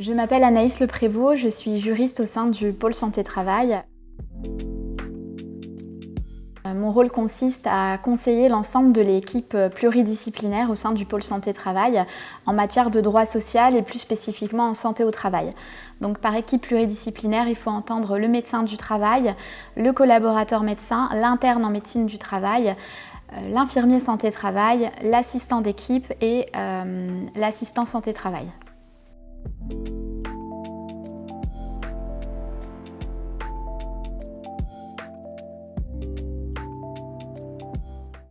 Je m'appelle Anaïs Le Prévost, je suis juriste au sein du pôle santé-travail. Euh, mon rôle consiste à conseiller l'ensemble de l'équipe pluridisciplinaire au sein du pôle santé-travail en matière de droit social et plus spécifiquement en santé au travail. Donc par équipe pluridisciplinaire, il faut entendre le médecin du travail, le collaborateur médecin, l'interne en médecine du travail, euh, l'infirmier santé-travail, l'assistant d'équipe et euh, l'assistant santé-travail.